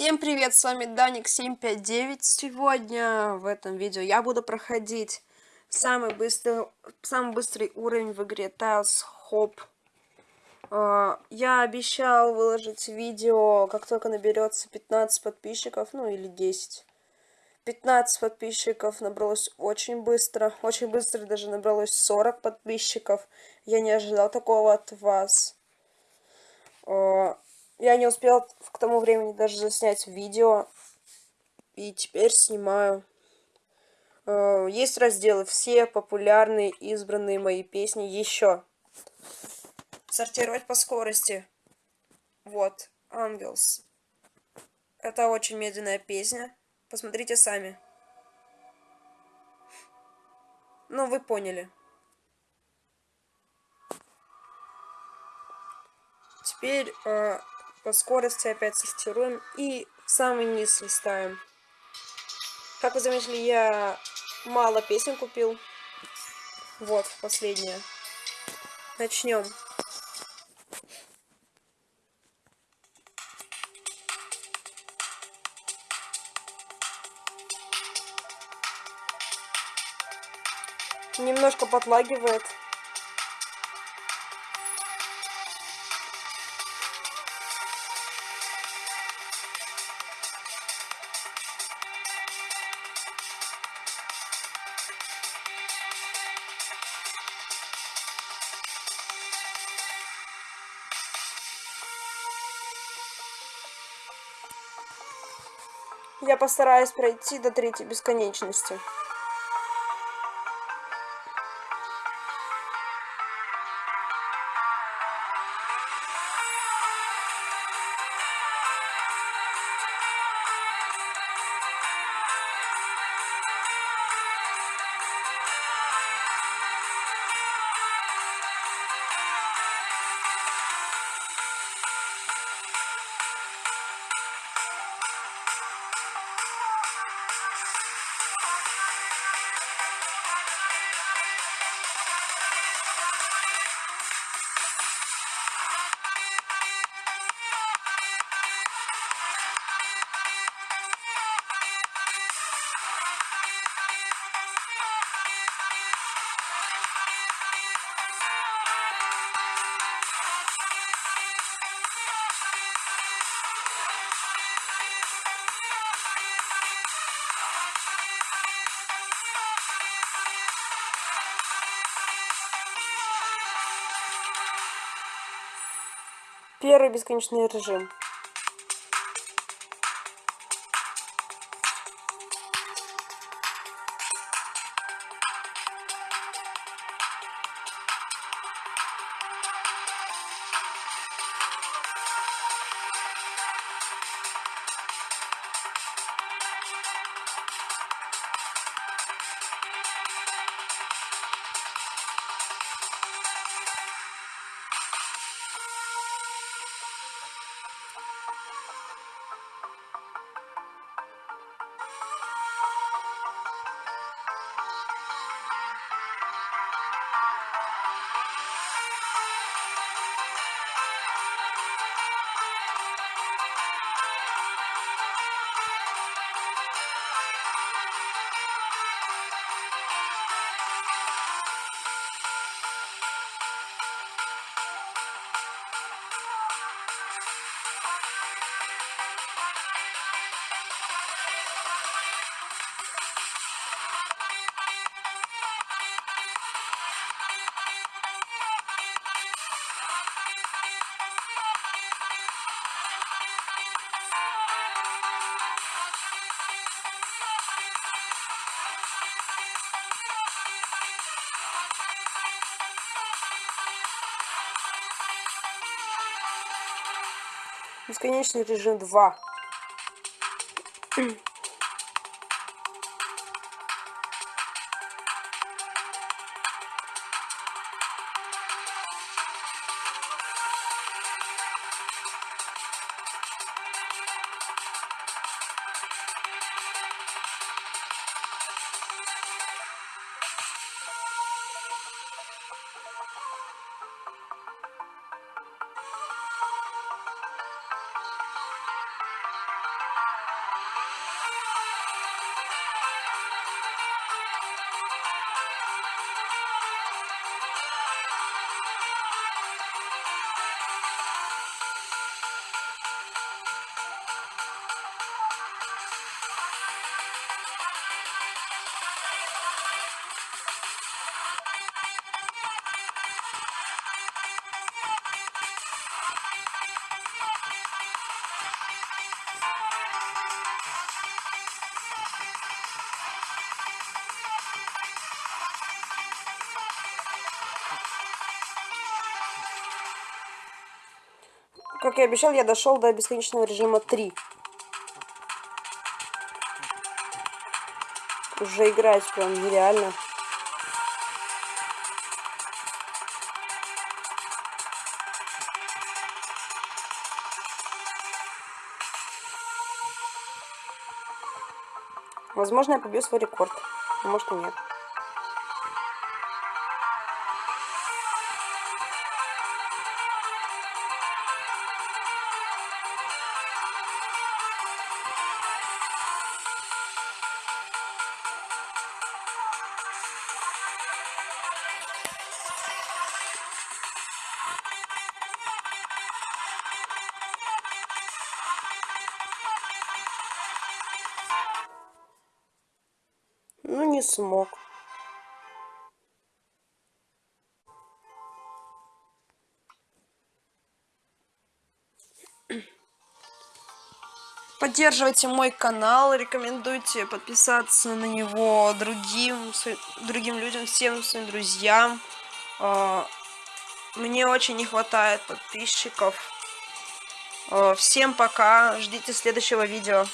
Всем привет, с вами Даник759. Сегодня в этом видео я буду проходить самый быстрый, самый быстрый уровень в игре Tiles Hop. А, я обещал выложить видео, как только наберется 15 подписчиков, ну или 10. 15 подписчиков набралось очень быстро, очень быстро даже набралось 40 подписчиков. Я не ожидал такого от вас. Я не успел к тому времени даже заснять видео. И теперь снимаю. Э, есть разделы все популярные, избранные мои песни. Еще. Сортировать по скорости. Вот. Ангелс. Это очень медленная песня. Посмотрите сами. Ну, вы поняли. Теперь э, по скорости опять сортируем и в самый низ листаем. Как вы заметили, я мало песен купил. Вот, последняя. Начнем. Немножко подлагивает. Я постараюсь пройти до третьей бесконечности. Первый бесконечный режим. Бесконечный режим 2. Как и обещал, я дошел до бесконечного режима 3. Уже играть прям нереально. Возможно, я побью свой рекорд. Может и нет. Не смог. Поддерживайте мой канал, рекомендуйте подписаться на него другим, другим людям, всем своим друзьям. А, мне очень не хватает подписчиков. А, всем пока, ждите следующего видео.